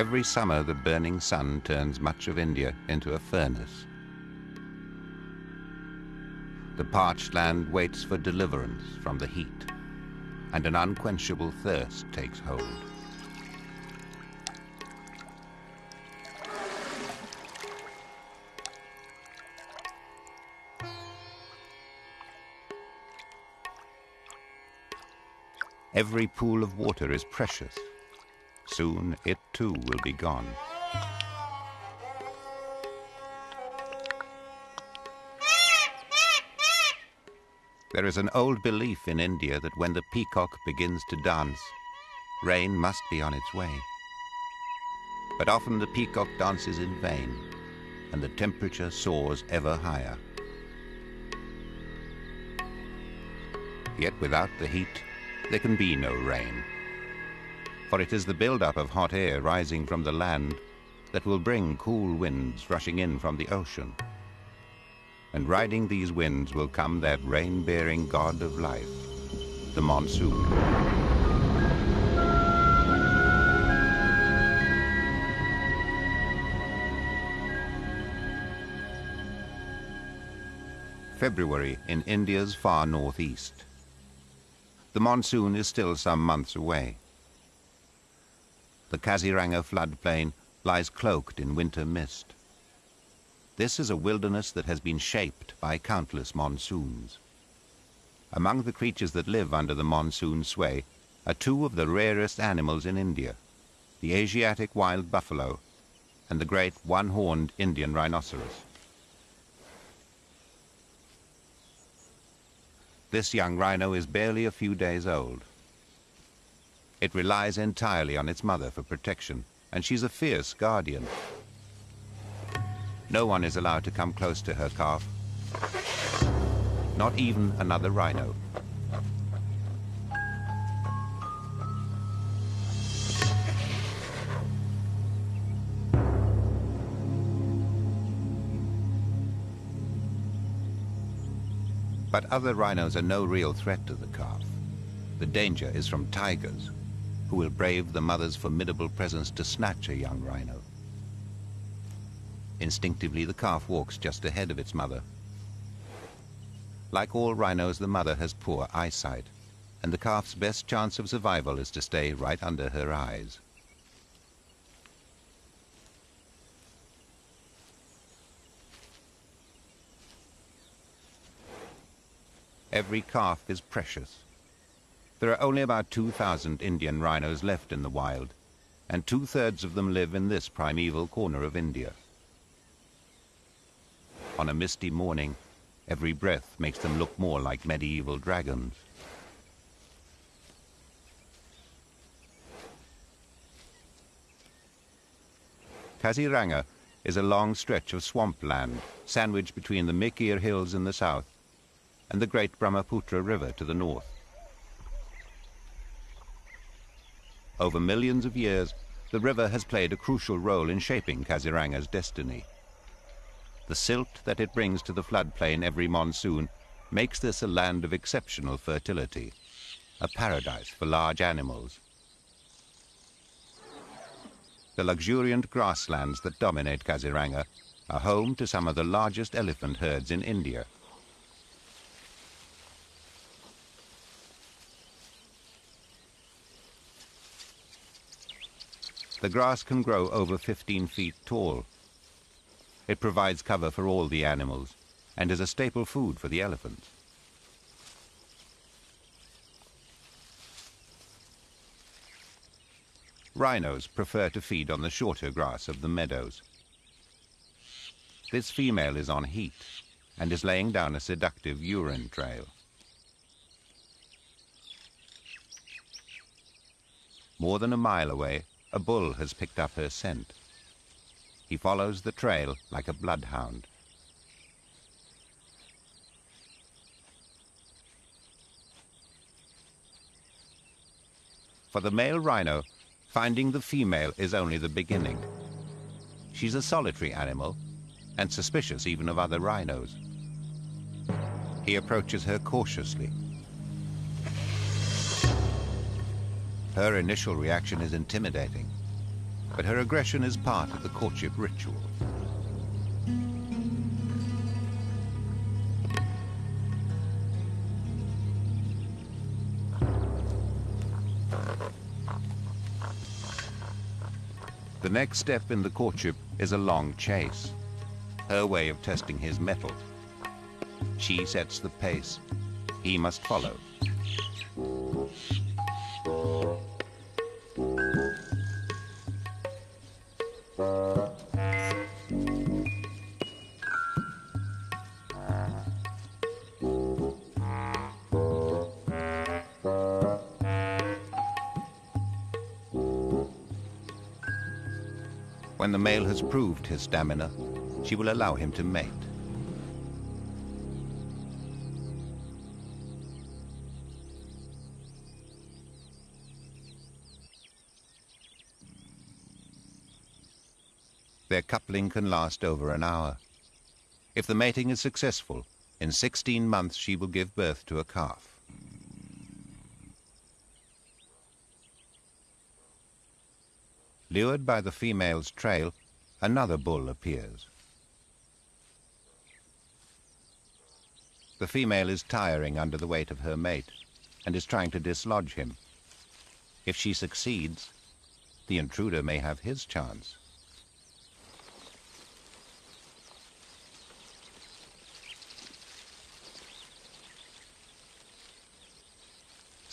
Every summer, the burning sun turns much of India into a furnace. The parched land waits for deliverance from the heat, and an unquenchable thirst takes hold. Every pool of water is precious. Soon it too will be gone. There is an old belief in India that when the peacock begins to dance, rain must be on its way. But often the peacock dances in vain, and the temperature soars ever higher. Yet without the heat, there can be no rain. For it is the build-up of hot air rising from the land that will bring cool winds rushing in from the ocean. And riding these winds will come that rain-bearing god of life, the monsoon. February in India's far northeast the monsoon is still some months away. The Kaziranga floodplain lies cloaked in winter mist. This is a wilderness that has been shaped by countless monsoons. Among the creatures that live under the monsoon sway are two of the rarest animals in India, the Asiatic wild buffalo and the great one-horned Indian rhinoceros. This young rhino is barely a few days old. It relies entirely on its mother for protection, and she's a fierce guardian. No one is allowed to come close to her calf, not even another rhino. But other rhinos are no real threat to the calf. The danger is from tigers, who will brave the mother's formidable presence to snatch a young rhino. Instinctively, the calf walks just ahead of its mother. Like all rhinos, the mother has poor eyesight, and the calf's best chance of survival is to stay right under her eyes. Every calf is precious. There are only about 2,000 Indian rhinos left in the wild, and two-thirds of them live in this primeval corner of India. On a misty morning, every breath makes them look more like medieval dragons. Kaziranga is a long stretch of swampland sandwiched between the Mikir Hills in the south and the great Brahmaputra River to the north. Over millions of years, the river has played a crucial role in shaping Kaziranga's destiny. The silt that it brings to the floodplain every monsoon makes this a land of exceptional fertility, a paradise for large animals. The luxuriant grasslands that dominate Kaziranga are home to some of the largest elephant herds in India. The grass can grow over 15 feet tall. It provides cover for all the animals and is a staple food for the elephants. Rhinos prefer to feed on the shorter grass of the meadows. This female is on heat and is laying down a seductive urine trail. More than a mile away, a bull has picked up her scent. He follows the trail like a bloodhound. For the male rhino, finding the female is only the beginning. She's a solitary animal and suspicious even of other rhinos. He approaches her cautiously Her initial reaction is intimidating. but her aggression is part of the courtship ritual. The next step in the courtship is a long chase, her way of testing his mettle. She sets the pace. He must follow. When the male has proved his stamina, she will allow him to mate. Coupling can last over an hour. If the mating is successful, in 16 months she will give birth to a calf. Lured by the female's trail, another bull appears. The female is tiring under the weight of her mate and is trying to dislodge him. If she succeeds, the intruder may have his chance.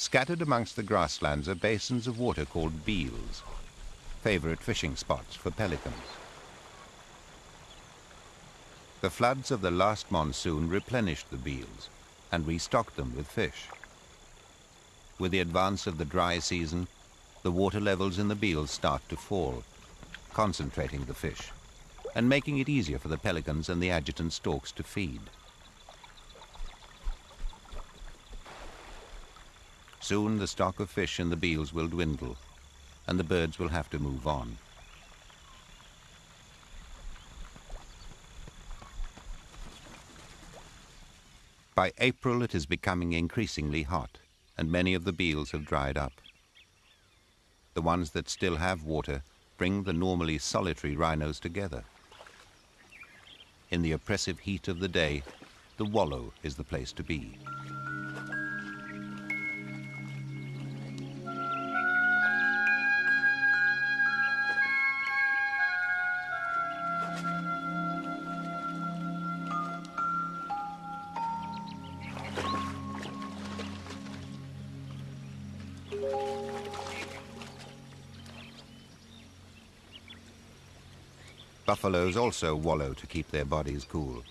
Scattered amongst the grasslands are basins of water called beels favorite fishing spots for pelicans. The floods of the last monsoon replenished the beels and restocked them with fish. With the advance of the dry season, the water levels in the beels start to fall, concentrating the fish and making it easier for the pelicans and the adjutant storks to feed. Soon the stock of fish in the beels will dwindle and the birds will have to move on. By April it is becoming increasingly hot, and many of the beels have dried up. The ones that still have water bring the normally solitary rhinos together. In the oppressive heat of the day, the wallow is the place to be. Buffaloes also wallow to keep their bodies cool.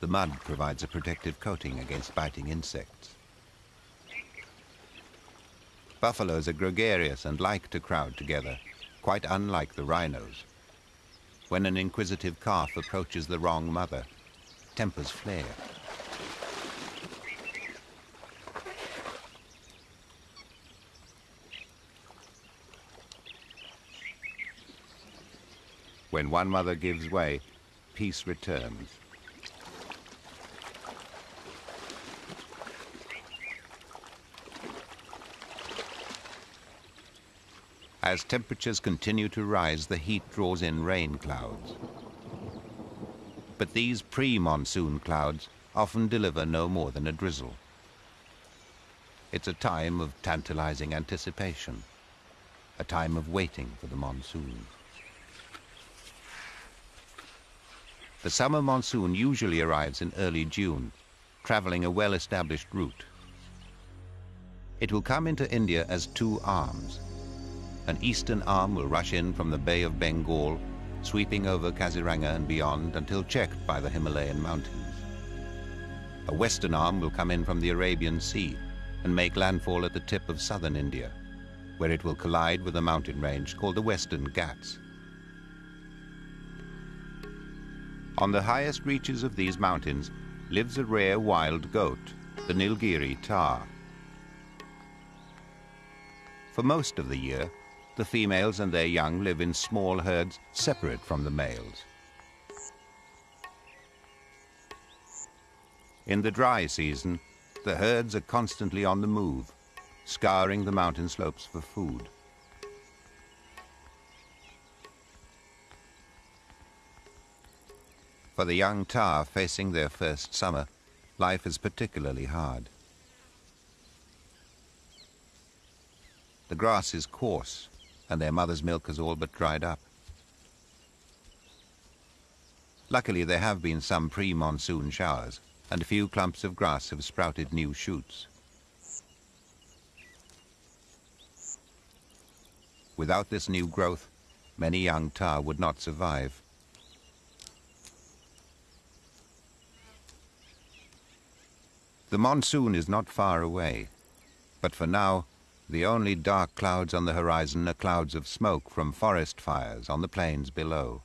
The mud provides a protective coating against biting insects. Buffaloes are gregarious and like to crowd together, quite unlike the rhinos. When an inquisitive calf approaches the wrong mother, tempers flare. When one mother gives way, peace returns. As temperatures continue to rise, the heat draws in rain clouds. But these pre-monsoon clouds often deliver no more than a drizzle. It's a time of tantalizing anticipation, a time of waiting for the monsoon. The summer monsoon usually arrives in early June, traveling a well-established route. It will come into India as two arms. An eastern arm will rush in from the Bay of Bengal, sweeping over Kaziranga and beyond until checked by the Himalayan mountains. A western arm will come in from the Arabian Sea and make landfall at the tip of southern India, where it will collide with a mountain range called the Western Ghats. On the highest reaches of these mountains lives a rare wild goat, the Nilgiri tahr. For most of the year, the females and their young live in small herds separate from the males. In the dry season, the herds are constantly on the move, scouring the mountain slopes for food. For the young tahr facing their first summer, life is particularly hard. The grass is coarse, and their mother's milk has all but dried up. Luckily, there have been some pre-monsoon showers, and a few clumps of grass have sprouted new shoots. Without this new growth, many young tahr would not survive. The monsoon is not far away, but for now, the only dark clouds on the horizon are clouds of smoke from forest fires on the plains below.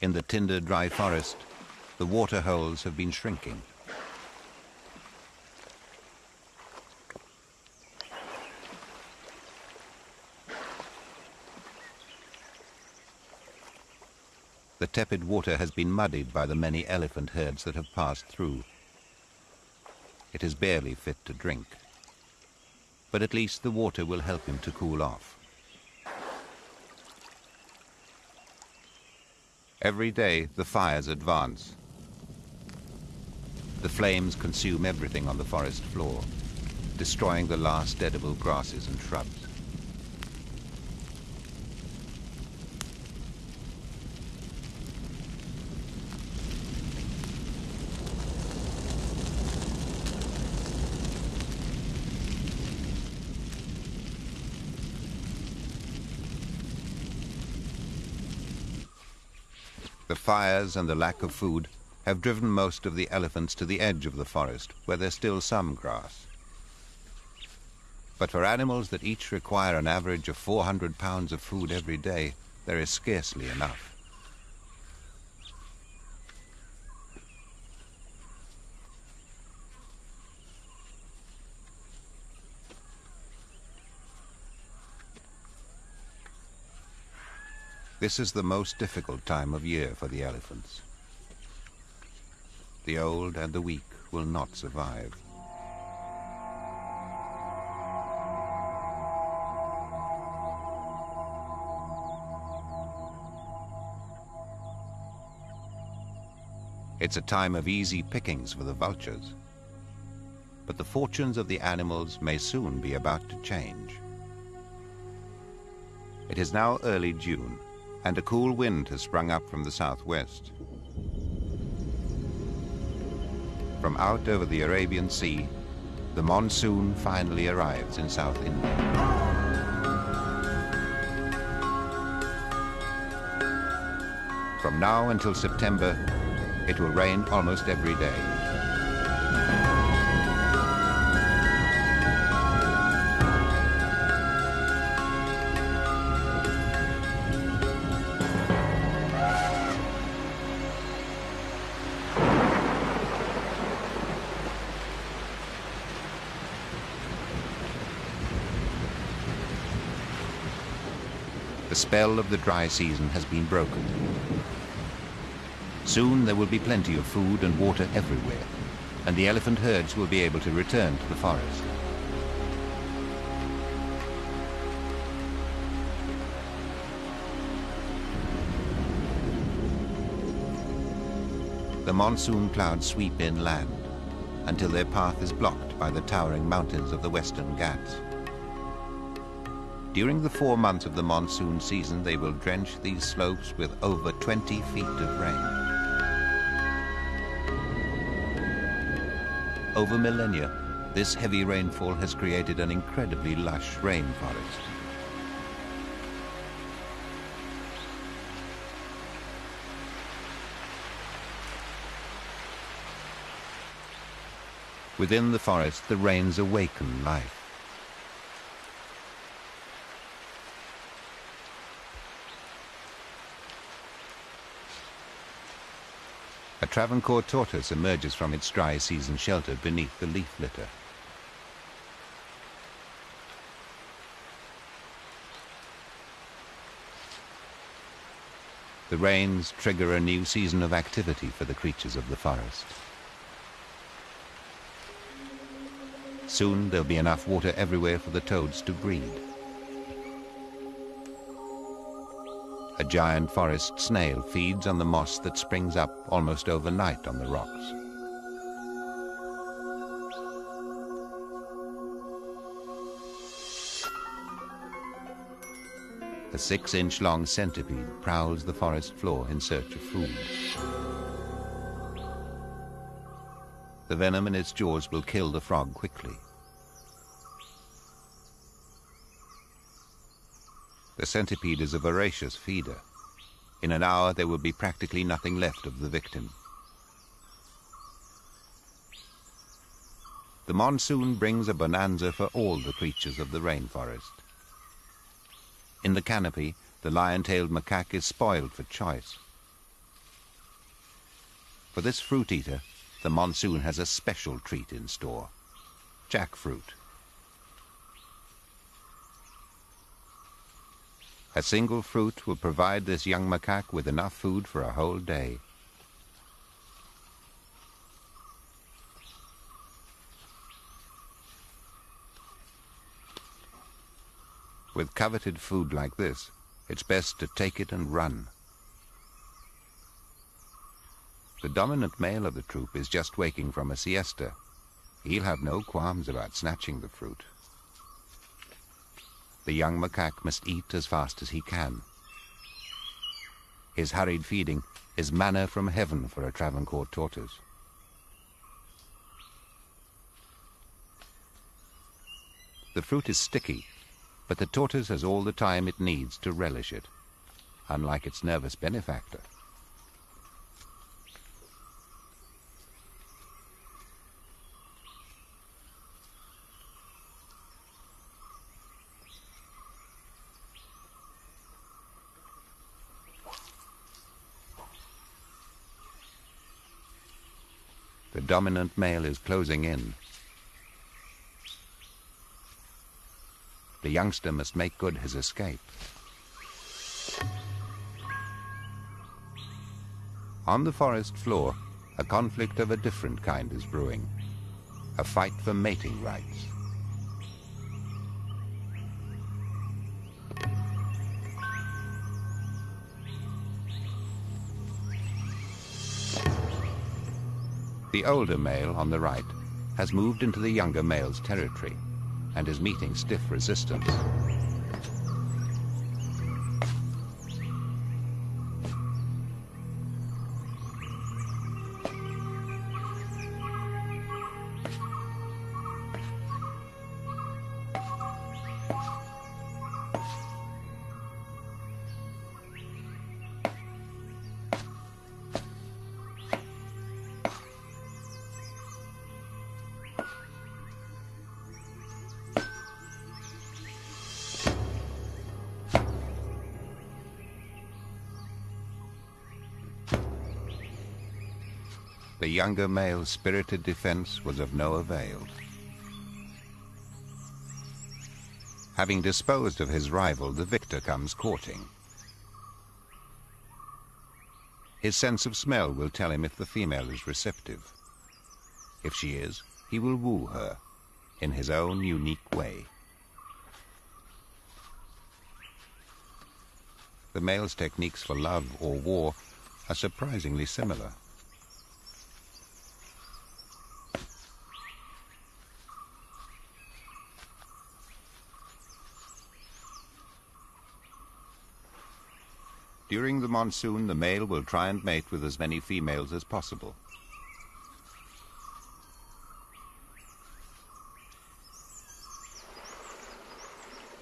In the tinder dry forest, the water holes have been shrinking. The tepid water has been muddied by the many elephant herds that have passed through. It is barely fit to drink. But at least the water will help him to cool off. Every day the fires advance. The flames consume everything on the forest floor, destroying the last edible grasses and shrubs. The fires and the lack of food have driven most of the elephants to the edge of the forest, where there's still some grass. But for animals that each require an average of 400 pounds of food every day, there is scarcely enough. This is the most difficult time of year for the elephants. The old and the weak will not survive. It's a time of easy pickings for the vultures. But the fortunes of the animals may soon be about to change. It is now early June, and a cool wind has sprung up from the southwest. From out over the Arabian Sea, the monsoon finally arrives in South India. From now until September, it will rain almost every day. Spell of the dry season has been broken. Soon there will be plenty of food and water everywhere, and the elephant herds will be able to return to the forest. The monsoon clouds sweep inland until their path is blocked by the towering mountains of the western Ghats. During the four months of the monsoon season, they will drench these slopes with over 20 feet of rain. Over millennia, this heavy rainfall has created an incredibly lush rainforest. Within the forest, the rains awaken life. Travancore tortoise emerges from its dry season shelter beneath the leaf litter. The rains trigger a new season of activity for the creatures of the forest. Soon there'll be enough water everywhere for the toads to breed. A giant forest snail feeds on the moss that springs up almost overnight on the rocks. A six-inch long centipede prowls the forest floor in search of food. The venom in its jaws will kill the frog quickly. The centipede is a voracious feeder. In an hour there will be practically nothing left of the victim. The monsoon brings a bonanza for all the creatures of the rainforest. In the canopy, the lion-tailed macaque is spoiled for choice. For this fruit eater, the monsoon has a special treat in store. Jackfruit. A single fruit will provide this young macaque with enough food for a whole day. With coveted food like this, it's best to take it and run. The dominant male of the troop is just waking from a siesta. He'll have no qualms about snatching the fruit. The young macaque must eat as fast as he can. His hurried feeding is manna from heaven for a Travancore tortoise. The fruit is sticky but the tortoise has all the time it needs to relish it, unlike its nervous benefactor. Dominant male is closing in, The youngster must make good his escape. On the forest floor, a conflict of a different kind is brewing. A fight for mating rights. The older male on the right has moved into the younger male's territory and is meeting stiff resistance. Younger male's spirited defense was of no avail. Having disposed of his rival, the victor comes courting. His sense of smell will tell him if the female is receptive. If she is, he will woo her in his own unique way. The male's techniques for love or war are surprisingly similar. During the monsoon, the male will try and mate with as many females as possible.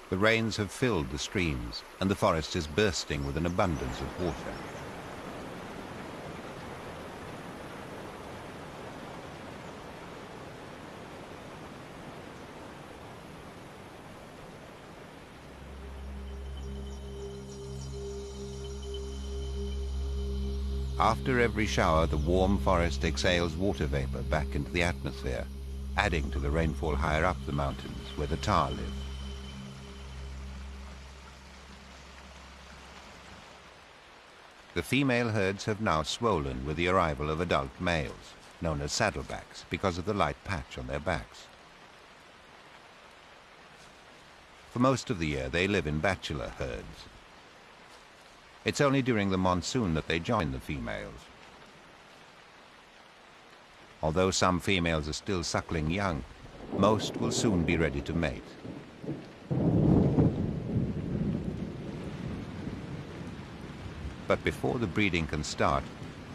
The rains have filled the streams, and the forest is bursting with an abundance of water. After every shower, the warm forest exhales water vapor back into the atmosphere, adding to the rainfall higher up the mountains where the tahr live. The female herds have now swollen with the arrival of adult males, known as saddlebacks, because of the light patch on their backs. For most of the year, they live in bachelor herds, It's only during the monsoon that they join the females. Although some females are still suckling young, most will soon be ready to mate. But before the breeding can start,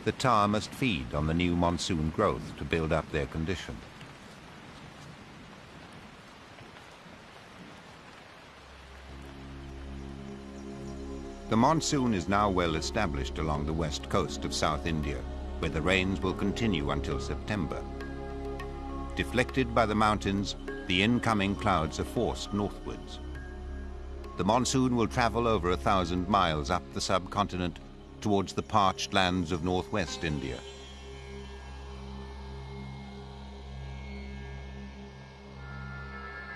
the tahr must feed on the new monsoon growth to build up their condition. The monsoon is now well established along the west coast of South India, where the rains will continue until September. Deflected by the mountains, the incoming clouds are forced northwards. The monsoon will travel over a thousand miles up the subcontinent towards the parched lands of northwest India.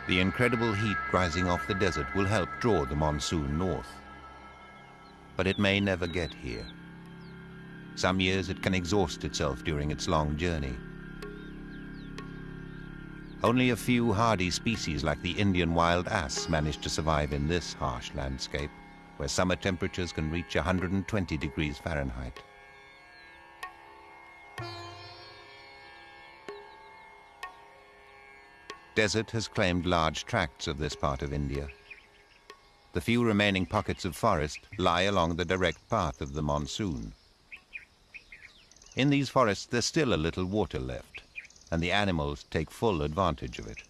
The incredible heat rising off the desert will help draw the monsoon north. But it may never get here. Some years it can exhaust itself during its long journey. Only a few hardy species like the Indian wild ass manage to survive in this harsh landscape, where summer temperatures can reach 120 degrees Fahrenheit. Desert has claimed large tracts of this part of India. The few remaining pockets of forest lie along the direct path of the monsoon. In these forests there's still a little water left, and the animals take full advantage of it.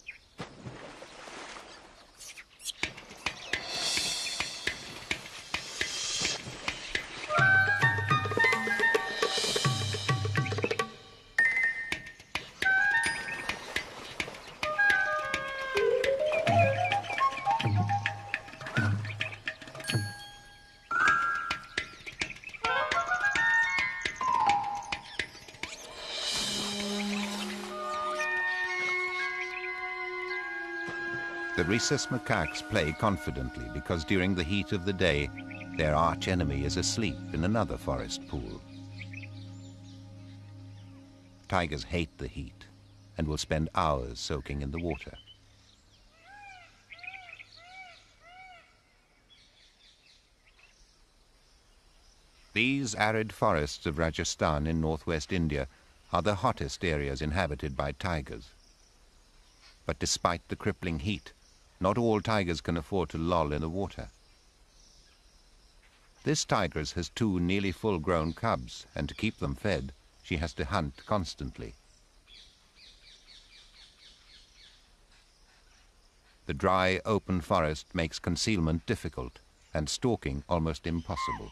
Rhesus macaques play confidently because during the heat of the day, their arch enemy is asleep in another forest pool. Tigers hate the heat and will spend hours soaking in the water. These arid forests of Rajasthan in northwest India are the hottest areas inhabited by tigers. But despite the crippling heat, not all tigers can afford to loll in the water. This tigress has two nearly full-grown cubs, and to keep them fed, she has to hunt constantly. The dry, open forest makes concealment difficult and stalking almost impossible.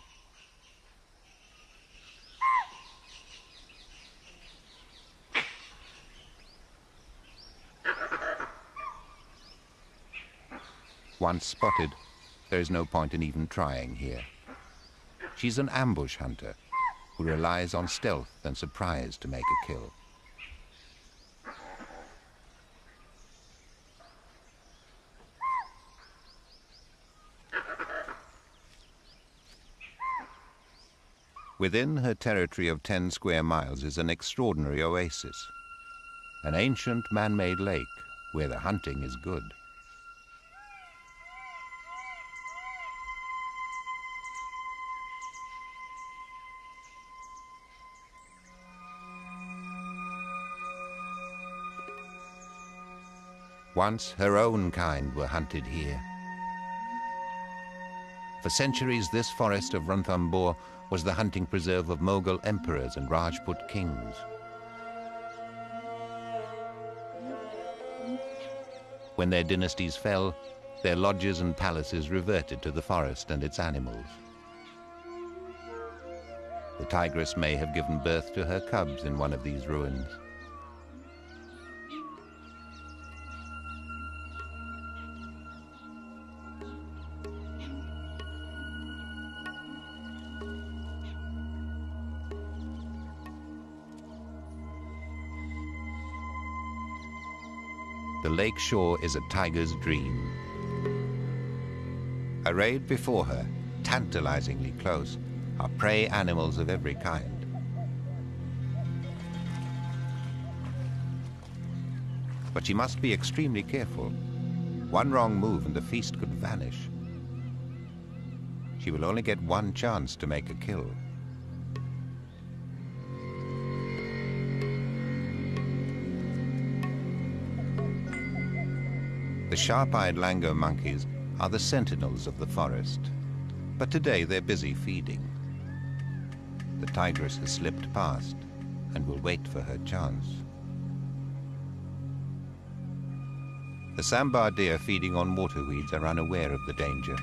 Once spotted, there is no point in even trying here. She's an ambush hunter who relies on stealth and surprise to make a kill. Within her territory of 10 square miles is an extraordinary oasis, an ancient man-made lake where the hunting is good. Once her own kind were hunted here. For centuries, this forest of Ranthambore was the hunting preserve of Mughal emperors and Rajput kings. When their dynasties fell, their lodges and palaces reverted to the forest and its animals. The tigress may have given birth to her cubs in one of these ruins. Lake shore is a tiger's dream. Arrayed before her, tantalizingly close, are prey animals of every kind. But she must be extremely careful. One wrong move and the feast could vanish. She will only get one chance to make a kill. The sharp-eyed langur monkeys are the sentinels of the forest, but today they're busy feeding. The tigress has slipped past and will wait for her chance. The sambar deer feeding on waterweeds are unaware of the danger.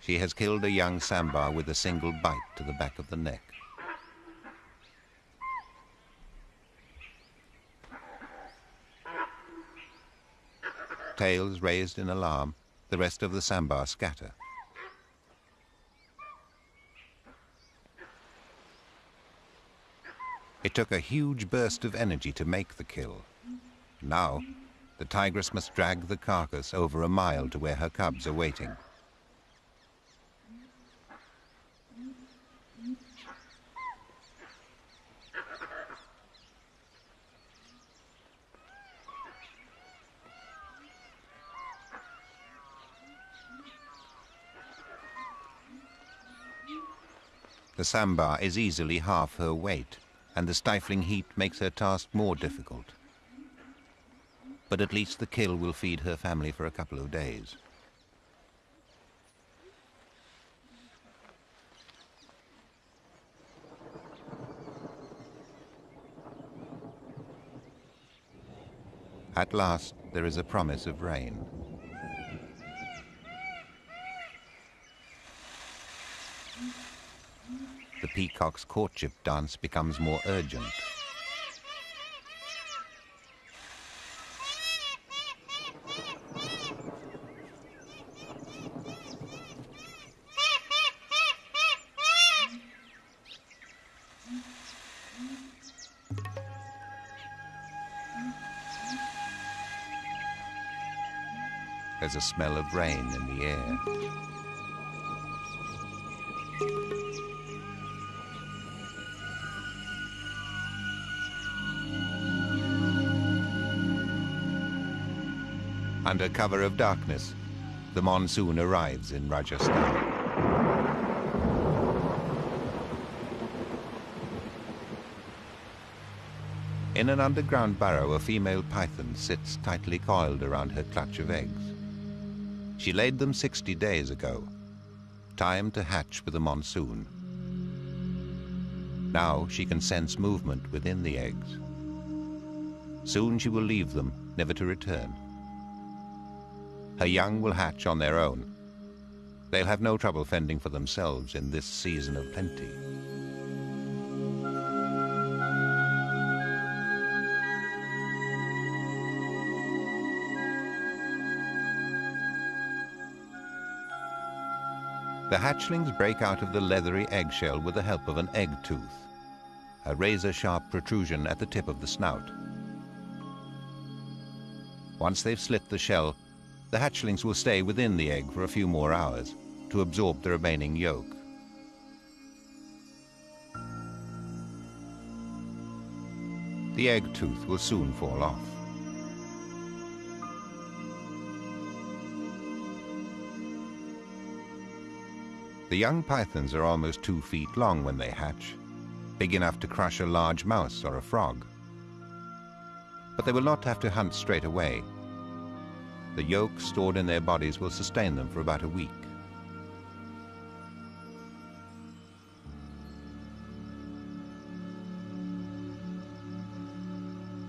She has killed a young sambar with a single bite to the back of the neck. Tails raised in alarm, the rest of the sambar scatter. It took a huge burst of energy to make the kill. Now, the tigress must drag the carcass over a mile to where her cubs are waiting. The sambar is easily half her weight, and the stifling heat makes her task more difficult. But at least the kill will feed her family for a couple of days. At last, there is a promise of rain. Peacock's courtship dance becomes more urgent. There's a smell of rain in the air. Under cover of darkness, the monsoon arrives in Rajasthan. In an underground burrow, a female python sits tightly coiled around her clutch of eggs. She laid them 60 days ago. Time to hatch with the monsoon. Now she can sense movement within the eggs. Soon she will leave them, never to return. Her young will hatch on their own. They'll have no trouble fending for themselves in this season of plenty. The hatchlings break out of the leathery eggshell with the help of an egg tooth, a razor-sharp protrusion at the tip of the snout. Once they've slit the shell, the hatchlings will stay within the egg for a few more hours to absorb the remaining yolk. The egg tooth will soon fall off. The young pythons are almost two feet long when they hatch, big enough to crush a large mouse or a frog. But they will not have to hunt straight away. The yolk stored in their bodies will sustain them for about a week.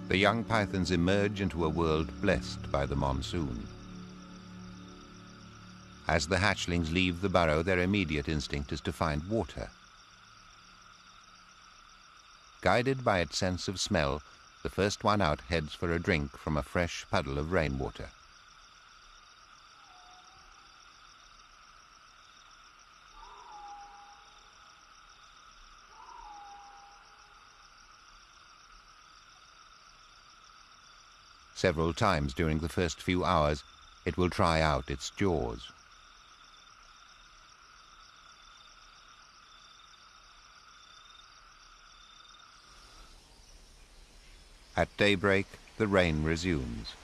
The young pythons emerge into a world blessed by the monsoon. As the hatchlings leave the burrow, their immediate instinct is to find water. Guided by its sense of smell, the first one out heads for a drink from a fresh puddle of rainwater. Several times during the first few hours, it will try out its jaws. At daybreak, the rain resumes.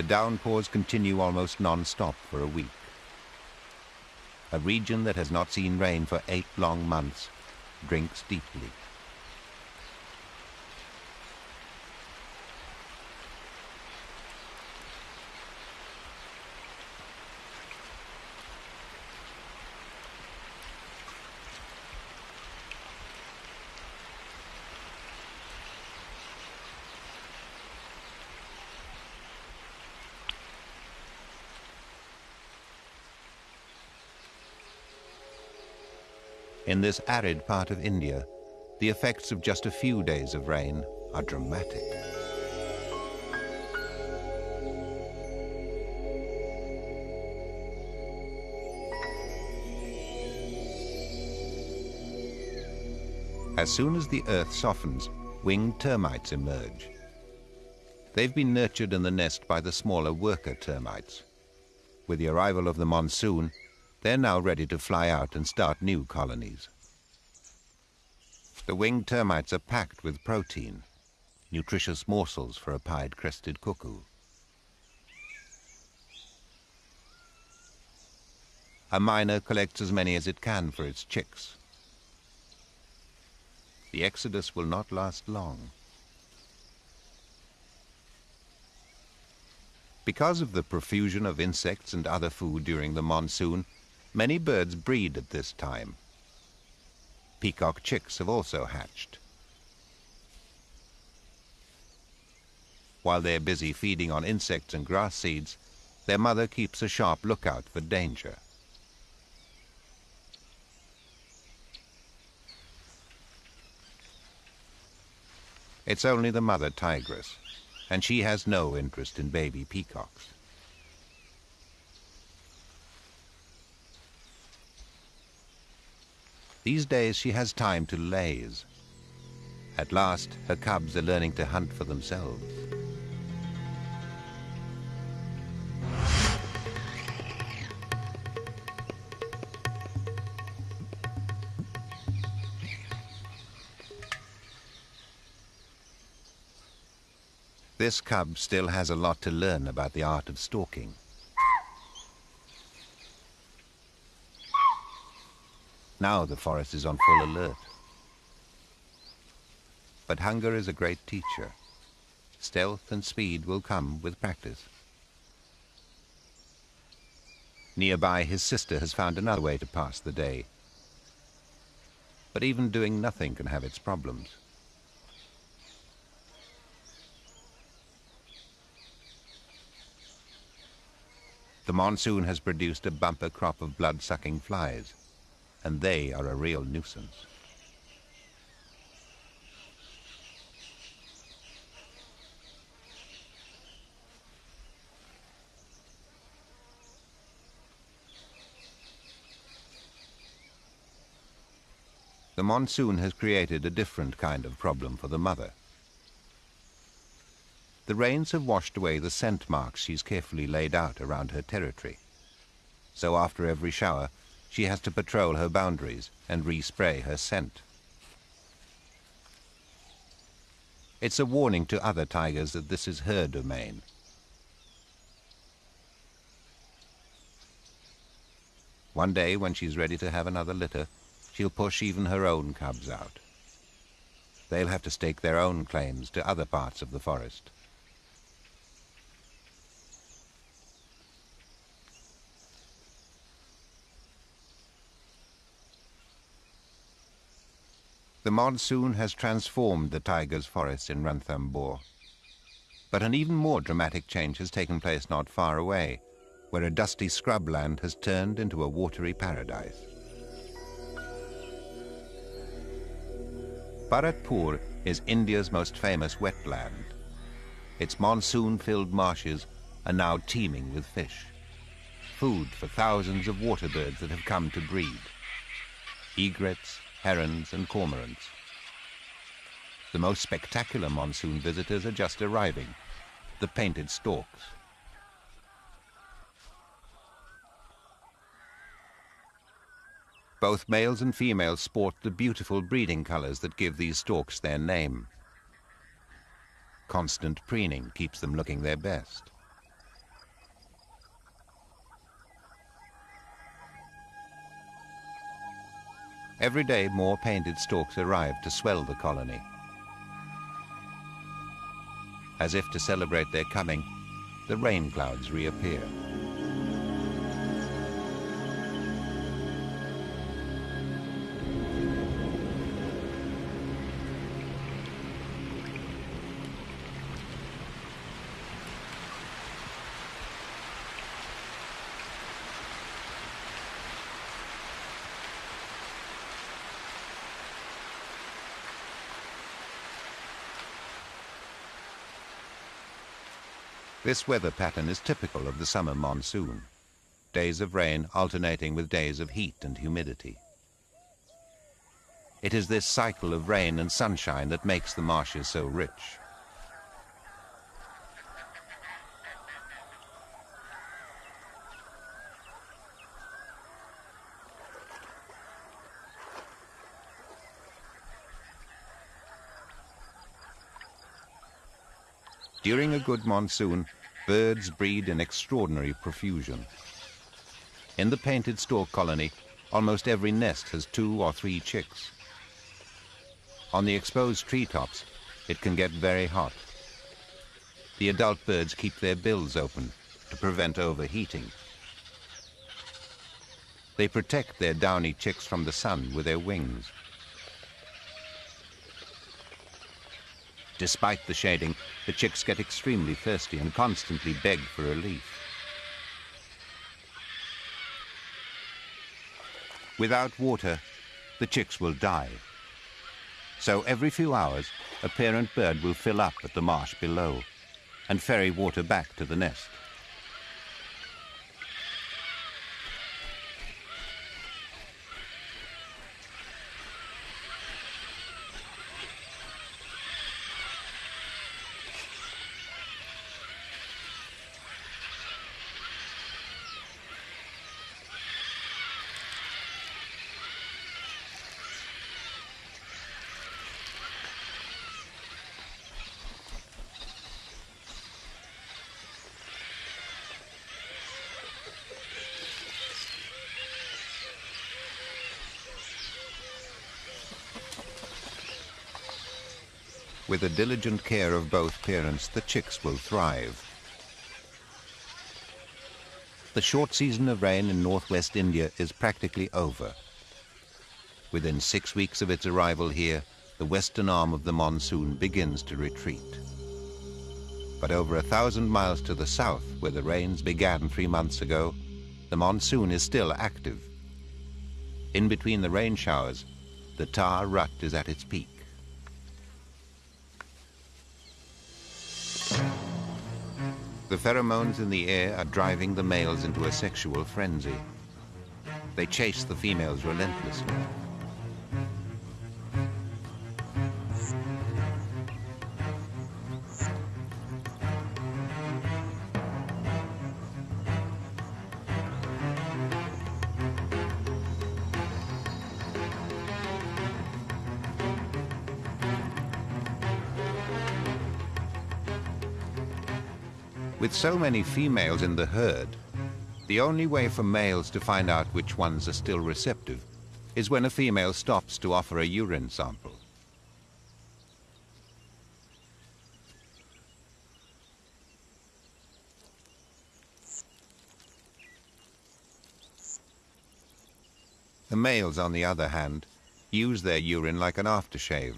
The downpours continue almost non-stop for a week. A region that has not seen rain for eight long months drinks deeply. This arid part of India, the effects of just a few days of rain are dramatic. As soon as the earth softens, winged termites emerge. They've been nurtured in the nest by the smaller worker termites. With the arrival of the monsoon, they're now ready to fly out and start new colonies. The winged termites are packed with protein, nutritious morsels for a pied-crested cuckoo. A myna collects as many as it can for its chicks. The exodus will not last long. Because of the profusion of insects and other food during the monsoon, Many birds breed at this time. Peacock chicks have also hatched. While they're busy feeding on insects and grass seeds, their mother keeps a sharp lookout for danger. It's only the mother tigress, and she has no interest in baby peacocks. These days she has time to laze. At last, her cubs are learning to hunt for themselves. This cub still has a lot to learn about the art of stalking. Now the forest is on full alert. But hunger is a great teacher. Stealth and speed will come with practice. Nearby, his sister has found another way to pass the day. But even doing nothing can have its problems. The monsoon has produced a bumper crop of blood-sucking flies and they are a real nuisance. The monsoon has created a different kind of problem for the mother. The rains have washed away the scent marks she's carefully laid out around her territory. So after every shower, she has to patrol her boundaries and respray her scent. It's a warning to other tigers that this is her domain. One day, when she's ready to have another litter, she'll push even her own cubs out. They'll have to stake their own claims to other parts of the forest. The monsoon has transformed the tiger's forests in Ranthambore. But an even more dramatic change has taken place not far away, where a dusty scrubland has turned into a watery paradise. Bharatpur is India's most famous wetland. Its monsoon-filled marshes are now teeming with fish. food for thousands of water birds that have come to breed. Egrets, herons and cormorants. The most spectacular monsoon visitors are just arriving, the painted storks. Both males and females sport the beautiful breeding colors that give these storks their name. Constant preening keeps them looking their best. Every day more painted storks arrive to swell the colony. As if to celebrate their coming, the rain clouds reappear. This weather pattern is typical of the summer monsoon. Days of rain alternating with days of heat and humidity. It is this cycle of rain and sunshine that makes the marshes so rich. During a good monsoon, birds breed in extraordinary profusion. In the painted stork colony, almost every nest has two or three chicks. On the exposed treetops, it can get very hot. The adult birds keep their bills open to prevent overheating. They protect their downy chicks from the sun with their wings. Despite the shading, the chicks get extremely thirsty and constantly beg for a leaf. Without water, the chicks will die. So every few hours, a parent bird will fill up at the marsh below and ferry water back to the nest. With the diligent care of both parents, the chicks will thrive. The short season of rain in northwest India is practically over. Within six weeks of its arrival here, the western arm of the monsoon begins to retreat. But over a thousand miles to the south, where the rains began three months ago, the monsoon is still active. In between the rain showers, the tahr rut is at its peak. The pheromones in the air are driving the males into a sexual frenzy. They chase the females relentlessly. With so many females in the herd, the only way for males to find out which ones are still receptive is when a female stops to offer a urine sample. The males, on the other hand, use their urine like an aftershave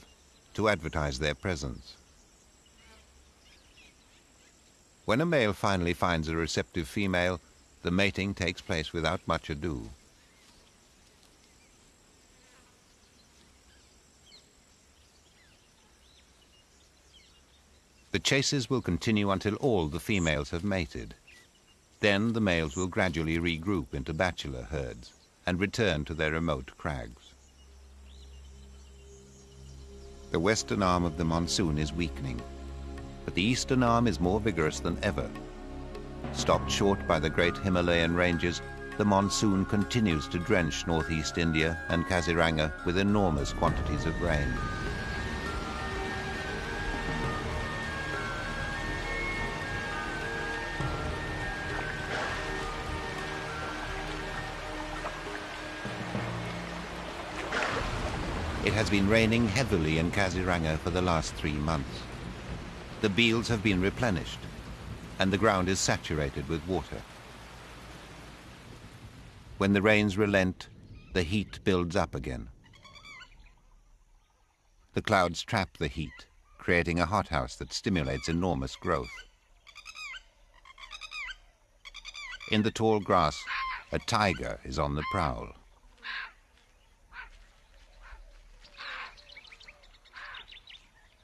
to advertise their presence. When a male finally finds a receptive female, the mating takes place without much ado. The chases will continue until all the females have mated. Then the males will gradually regroup into bachelor herds and return to their remote crags. The western arm of the monsoon is weakening, but the eastern arm is more vigorous than ever. Stopped short by the great Himalayan ranges, the monsoon continues to drench northeast India and Kaziranga with enormous quantities of rain. It has been raining heavily in Kaziranga for the last three months. The beels have been replenished, and the ground is saturated with water. When the rains relent, the heat builds up again. The clouds trap the heat, creating a hothouse that stimulates enormous growth. In the tall grass, a tiger is on the prowl.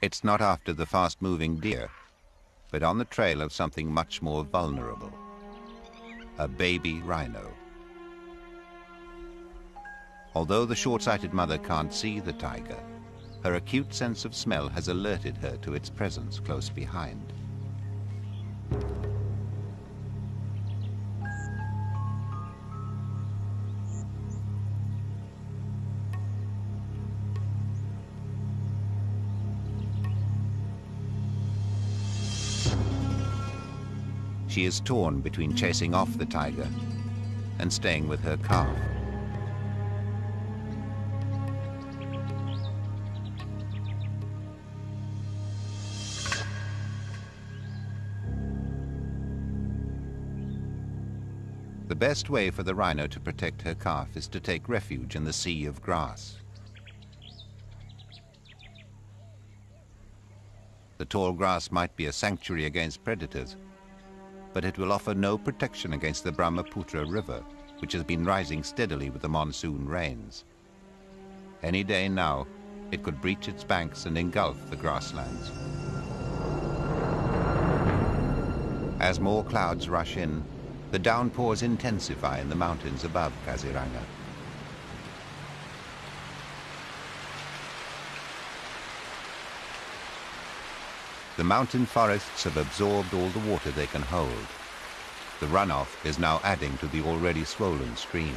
It's not after the fast-moving deer, but on the trail of something much more vulnerable, a baby rhino. Although the short-sighted mother can't see the tiger, her acute sense of smell has alerted her to its presence close behind. She is torn between chasing off the tiger and staying with her calf. The best way for the rhino to protect her calf is to take refuge in the sea of grass. The tall grass might be a sanctuary against predators, but it will offer no protection against the Brahmaputra River, which has been rising steadily with the monsoon rains. Any day now, it could breach its banks and engulf the grasslands. As more clouds rush in, the downpours intensify in the mountains above Kaziranga. The mountain forests have absorbed all the water they can hold. The runoff is now adding to the already swollen streams.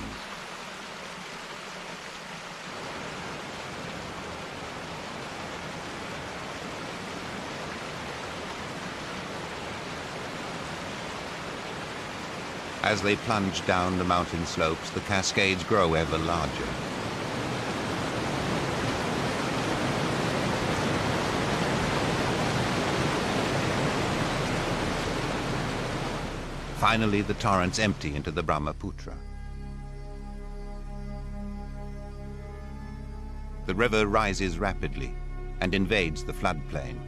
As they plunge down the mountain slopes, the cascades grow ever larger. Finally, the torrents empty into the Brahmaputra. The river rises rapidly and invades the floodplain.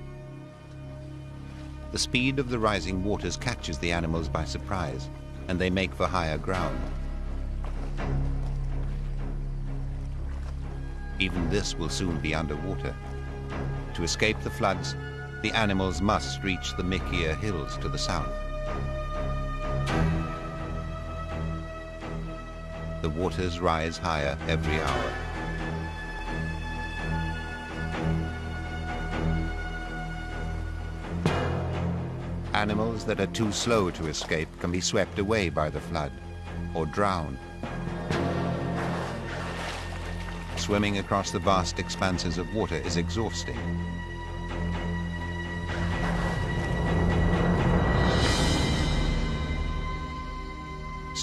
The speed of the rising waters catches the animals by surprise, and they make for higher ground. Even this will soon be underwater. To escape the floods, the animals must reach the Mikir Hills to the south. The waters rise higher every hour. Animals that are too slow to escape can be swept away by the flood or drowned. Swimming across the vast expanses of water is exhausting.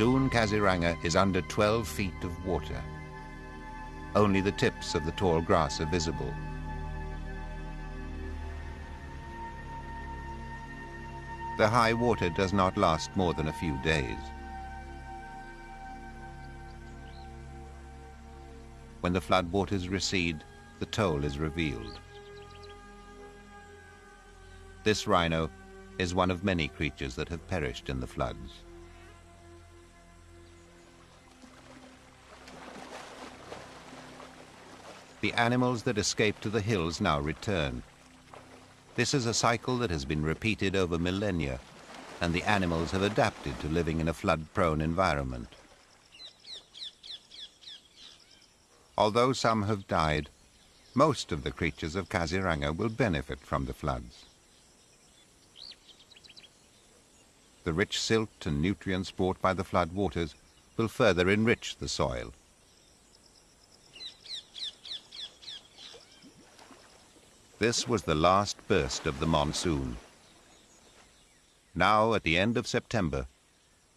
Soon Kaziranga is under 12 feet of water. Only the tips of the tall grass are visible. The high water does not last more than a few days. When the floodwaters recede, the toll is revealed. This rhino is one of many creatures that have perished in the floods. The animals that escaped to the hills now return. This is a cycle that has been repeated over millennia, and the animals have adapted to living in a flood-prone environment. Although some have died, most of the creatures of Kaziranga will benefit from the floods. The rich silt and nutrients brought by the flood waters will further enrich the soil. This was the last burst of the monsoon. Now, at the end of September,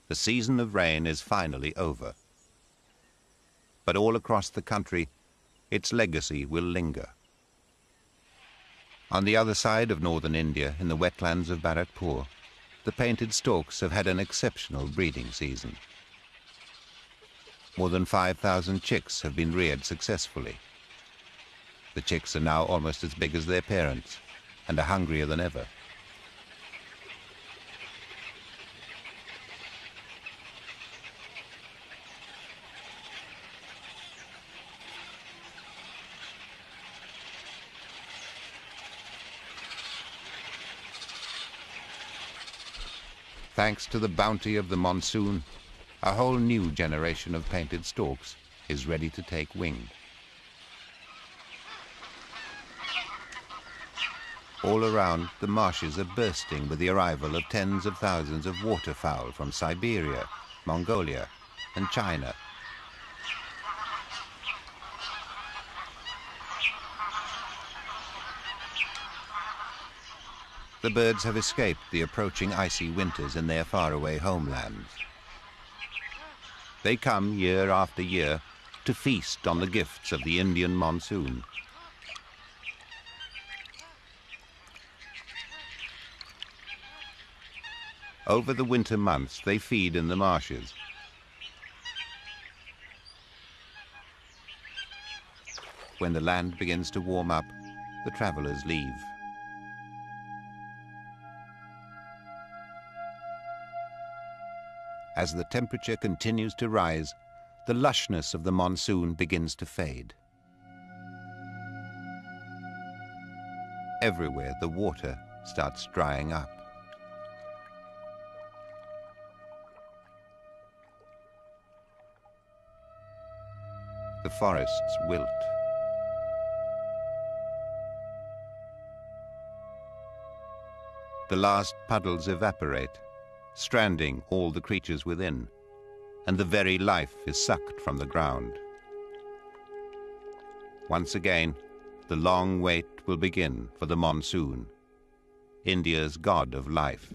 the season of rain is finally over. But all across the country, its legacy will linger. On the other side of northern India, in the wetlands of Bharatpur, the painted storks have had an exceptional breeding season. More than 5,000 chicks have been reared successfully. The chicks are now almost as big as their parents and are hungrier than ever. Thanks to the bounty of the monsoon, a whole new generation of painted storks is ready to take wing. All around, the marshes are bursting with the arrival of tens of thousands of waterfowl from Siberia, Mongolia and China The birds have escaped the approaching icy winters in their faraway homelands. They come year after year to feast on the gifts of the Indian monsoon. Over the winter months, they feed in the marshes. When the land begins to warm up, the travelers leave. As the temperature continues to rise, the lushness of the monsoon begins to fade. Everywhere the water starts drying up. The forests wilt. The last puddles evaporate stranding all the creatures within, and the very life is sucked from the ground. Once again, the long wait will begin for the monsoon, India's god of life.